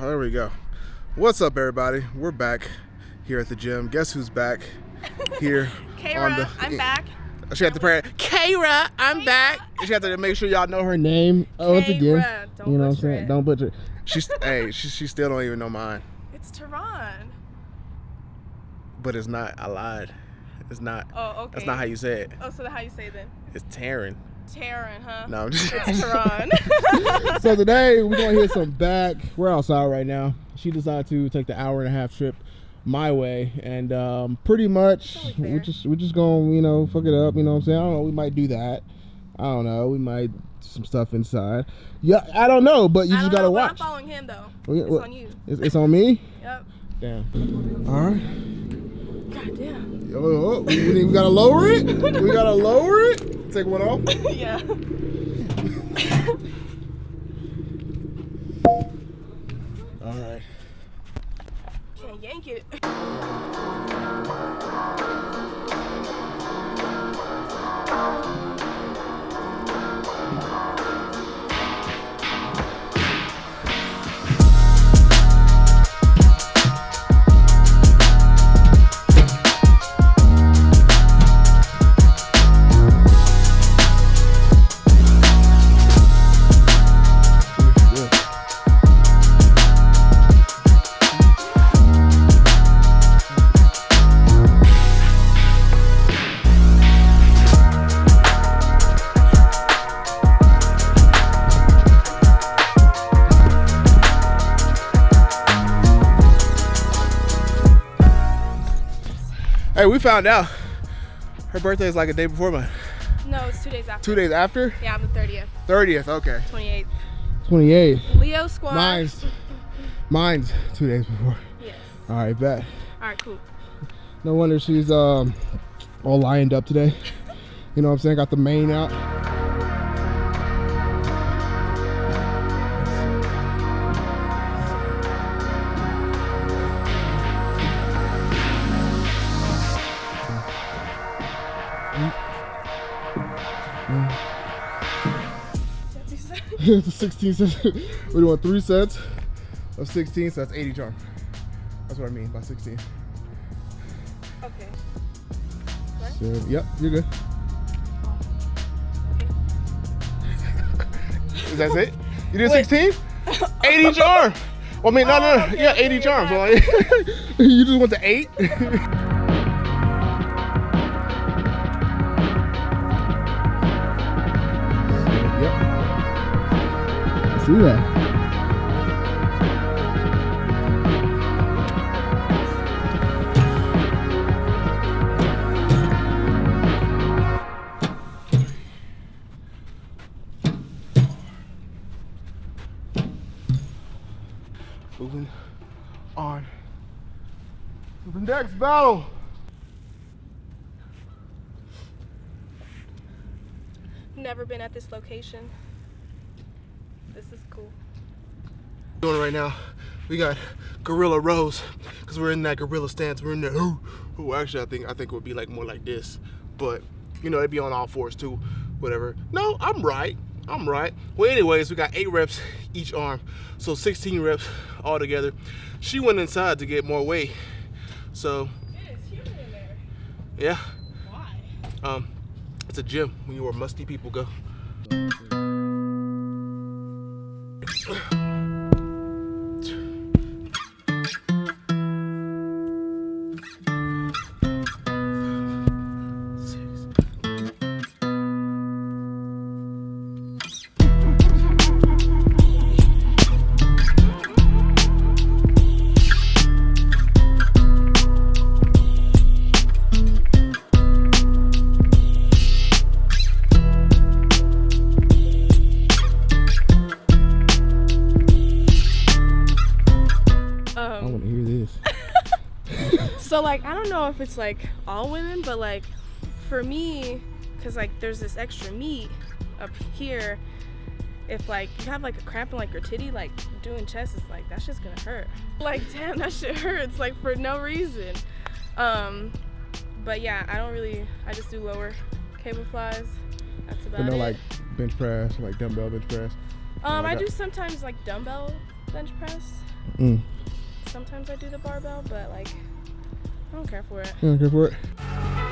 there we go. What's up, everybody? We're back here at the gym. Guess who's back here Kara, the? I'm back. She had to pray. Kara, I'm back. She had to make sure y'all know her name. Oh, once again, don't you know what I'm saying? it. Don't butcher. it. She's hey, she, she still don't even know mine. It's Tehran. But it's not. I lied. It's not. Oh, okay. That's not how you say it. Oh, so how you say then? It's Taryn. Taryn, huh? No, I'm just. It's Tehran. so today we're gonna hit some back. We're outside right now. She decided to take the hour and a half trip my way, and um, pretty much Totally we're just we're just gonna you know fuck it up. You know what I'm saying? I don't know. We might do that. I don't know. We might do some stuff inside. Yeah, I don't know, but you I just gotta know, watch. I'm following him though. Well, yeah, It's well- on you. It's, it's on me. Yep. Damn. All right. God damn. Yo, oh, we, we gotta lower it. We gotta lower it. Take one off. yeah. All right. Can't yank it. Hey, we found out her birthday is like a day before mine. No, it's two days after. Two days after? Yeah, I'm the 30th, 30th, okay. 28th. 28. Leo squad. Mine's mine's two days before. Yes. All right, bet. All right, cool. No wonder she's um all lined up today. You know what I'm saying? Got the mane out. A 16 cents. We're doing three sets of 16, so that's 80 charm. That's what I mean by 16. okay. So, yep, you're good. Is that it? You did Wait. 16? 80 charm. Well, I mean, no, no, Oh, no. okay, yeah, 80 you're charms. So, right. like, you just went to eight? See that? Moving on to the next battle. Never been at this location. This is cool. Doing right now. We got gorilla rows because we're in that gorilla stance. We're in the Ooh, ooh, actually, I think I think it would be like more like this, but you know, it'd be on all fours too. Whatever. No, I'm right. I'm right. Well, anyways, we got eight reps each arm, so 16 reps all together. She went inside to get more weight, so It is humid in there. yeah. Why? Um, it's a gym when you where musty people go. Ugh. Like I don't know if it's like all women, but like for me, cause like there's this extra meat up here. If like you have like a cramp in like your titty, like doing chest is like that's just gonna hurt. Like damn, that shit hurts like for no reason. Um, but yeah, I don't really. I just do lower cable flies. That's about But no it. like bench press, like dumbbell bench press. um, I do sometimes like dumbbell bench press. Mm. Sometimes I do the barbell, but like I don't care for it. Yeah, go for it.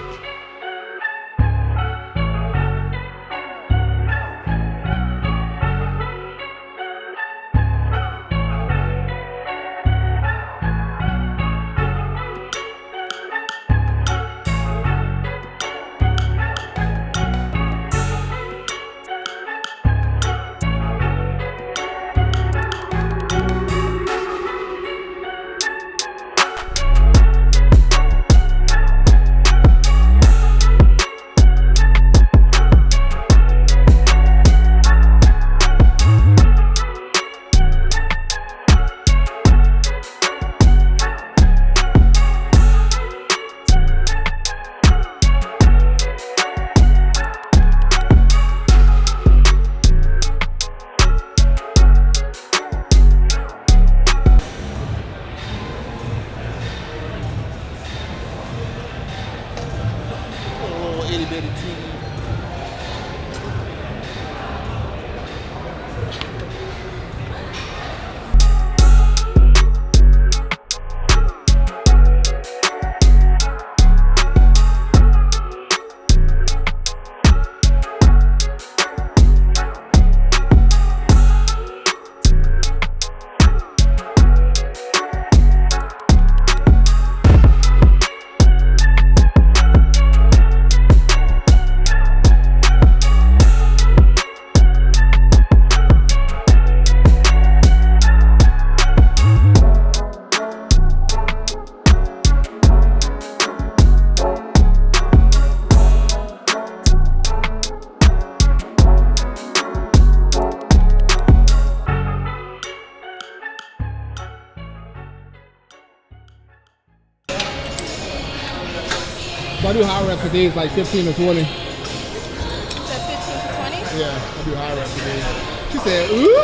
So I do high reps a days like 15 to 20. Is that 15 to 20? Yeah, I do high reps a day. She said, ooh.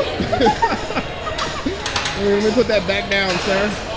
Let me put that back down, sir.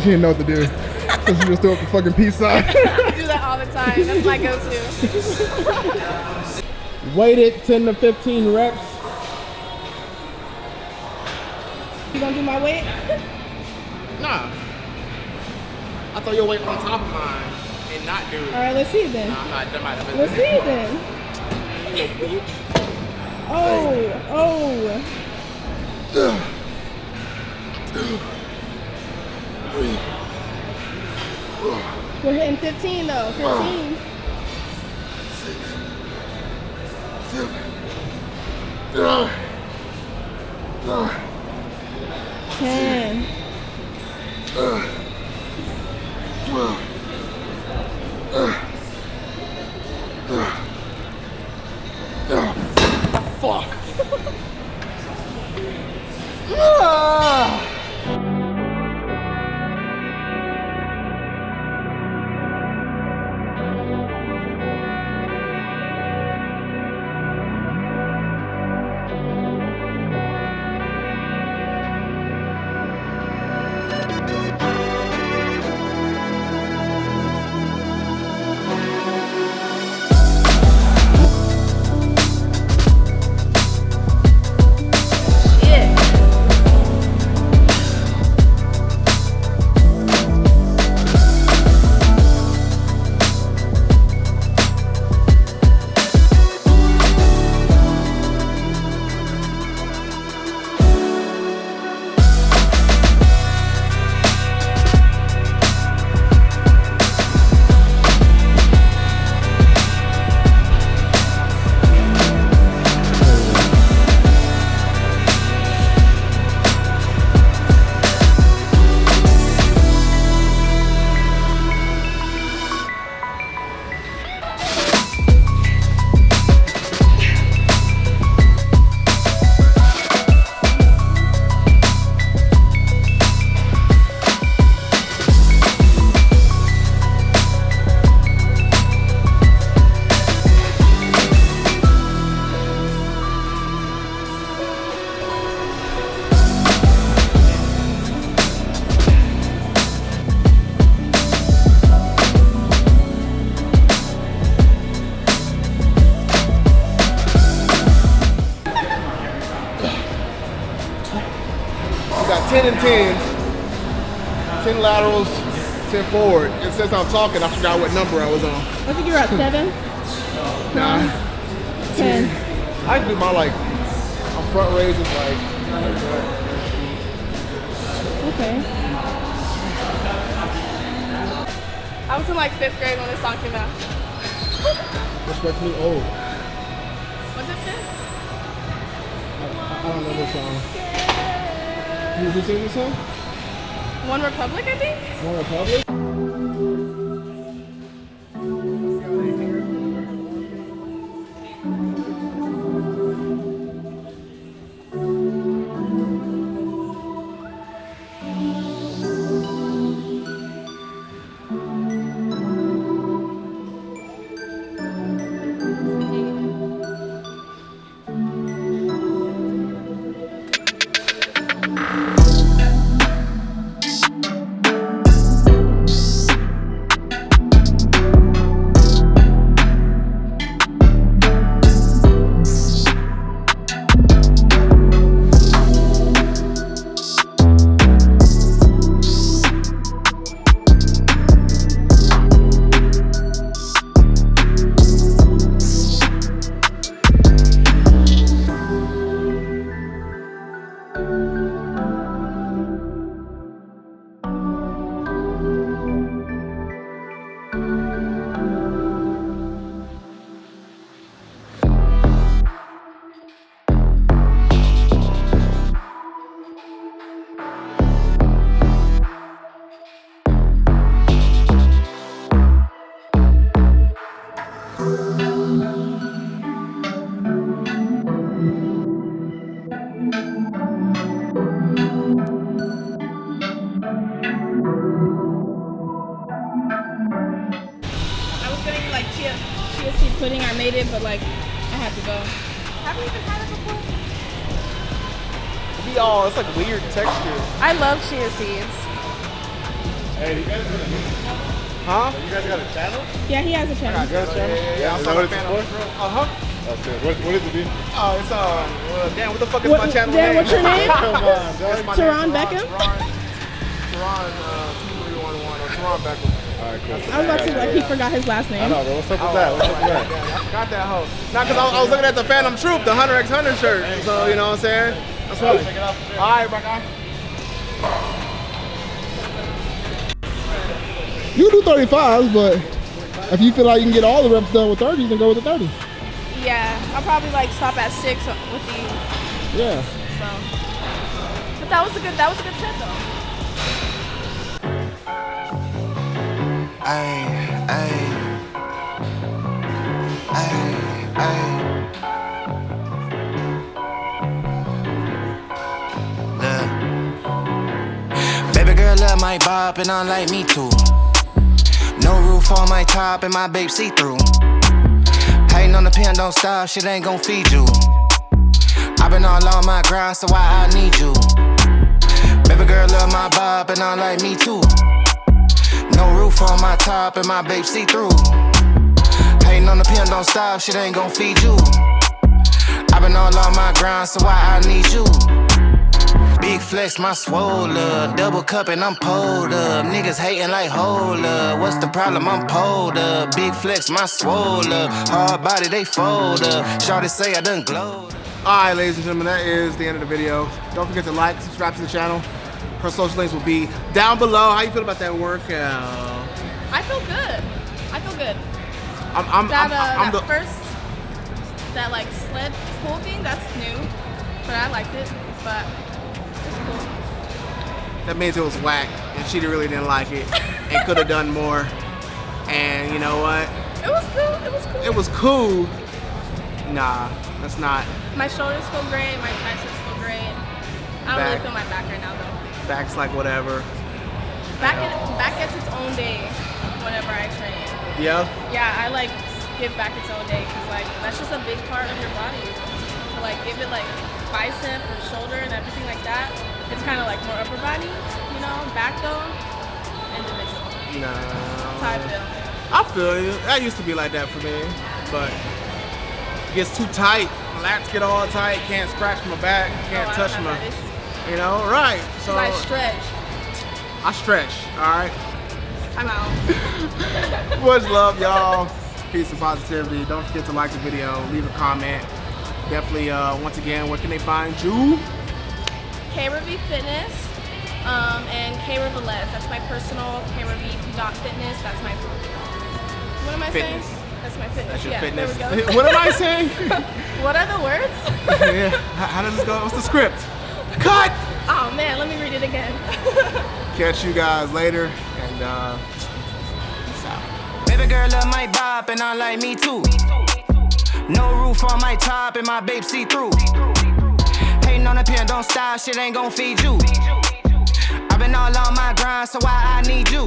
She didn't know what to do. So she just threw up the fucking peace sign. I do that all the time. That's my go-to. Weighted 10 to 15 reps. You gonna do my weight? Nah. I thought your weight on top of mine and not do it. All right, let's see then. I'm not done by the Let's see then. Oh, oh. We're hitting 15 though. 15. Six. Seven. Ten. Fuck. 10 and 10s, 10 laterals, 10 forward. And since I'm talking, I forgot what number I was on. I think you're at seven. Nah. Ten. I do my like, my front raises like, Okay. I was in like fifth grade when this song came out. respect me. Oh, Was it fifth? I don't know this song. You who sing this song? OneRepublic, I think. OneRepublic? Chia, chia pudding. I made it, but like I have to go. Have you even had it before? Be all, it's like weird texture. I love chia seeds. Hey, you guys got a, Huh? you guys got a channel? Yeah, he has a channel. Yeah, yeah, yeah. yeah. I'm that a what it's fan for? of Uh huh. That's it. What, what is it, dude? Oh, it's uh, well, damn, what the fuck is What- my channel Dan, name? what's your name? Come on, That's my Teron name, Beckham? Teron, Teron, uh, 2311 or Teron Beckham. All right, cool. I was about to say like he forgot his last I name. know, bro. What's up with that? What's up with that? Yeah, I forgot that hoe. Not because I, was- I was looking at the Phantom Troop, the Hunter x Hunter shirt. So, you know what I'm saying? That's why. All right, my guy. You do 35s, but if you feel like you can get all the reps done with 30s, then go with the 30s. Yeah, I'll probably like stop at six with these. Yeah. So, but that was a good that was a good set though. Baby girl love my bop and I like me too. No roof on my top and my babe see through. Hating on the pen, don't stop, shit ain't gon' feed you. i been all on my grind, so why I need you? Baby girl love my bop and I like me too. No roof on my top and my babe see through. Hating on the pen, don't stop, shit ain't gon' feed you. i been all on my grind, so why I need you? Big flex, my swole up. Double cup and I'm pulled up. Niggas hating like hold up. What's the problem? I'm pulled up. Big flex, my swole up. Hard body, they fold up. Shawty say I done glowed. All right, ladies and gentlemen, that is the end of the video. Don't forget to like, subscribe to the channel. Her social links will be down below. How you feel about that workout? I feel good. I feel good. I'm, I'm, That I'm, uh, I'm that the, first that like sled pull thing that's new, but I liked it. But it's cool. that means it was whack, and she really didn't like it, and could have done more. And you know what? It was cool. It was cool. It was cool. Nah, that's not. my shoulders feel great. My triceps feel great. I don't Back. really feel my back right now though. Back's like whatever. Back it, back gets its own day whenever I train. Yeah. Yeah, I like give back its own day because like that's just a big part of your body. To like give it like bicep or shoulder and everything like that. It's kind of like more upper body, you know. Back though, individual. Nah. That's how I feel. I feel you. That used to be like that for me, but it gets too tight. My lats get all tight. Can't scratch my back. Can't Oh, touch my. Have that issue. You know, right? So I stretch. I stretch. All right. I'm out. Much love, y'all. Peace and positivity. Don't forget to like the video, leave a comment. Definitely, uh, once again, where can they find you? K Review Fitness um, and K Rivalez. That's my personal K Review dot fitness. That's my. What am I Fitness. saying? That's my fitness. That's your yeah, fitness. There we go. what am I saying? what are the words? yeah. How, how does this go? What's the script? Cut! oh man, let me read it again. Catch you guys later, and uh, peace out. Baby girl love my bop and I like me too. No roof on my top and my babe see through. Hating on a pen, don't stop, shit ain't gon' feed you. I've been all on my grind, so why I need you?